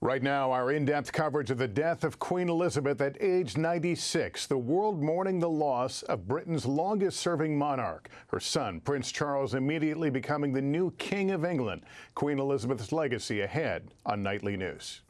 Right now, our in-depth coverage of the death of Queen Elizabeth at age 96, the world mourning the loss of Britain's longest-serving monarch, her son, Prince Charles, immediately becoming the new King of England. Queen Elizabeth's legacy ahead on Nightly News.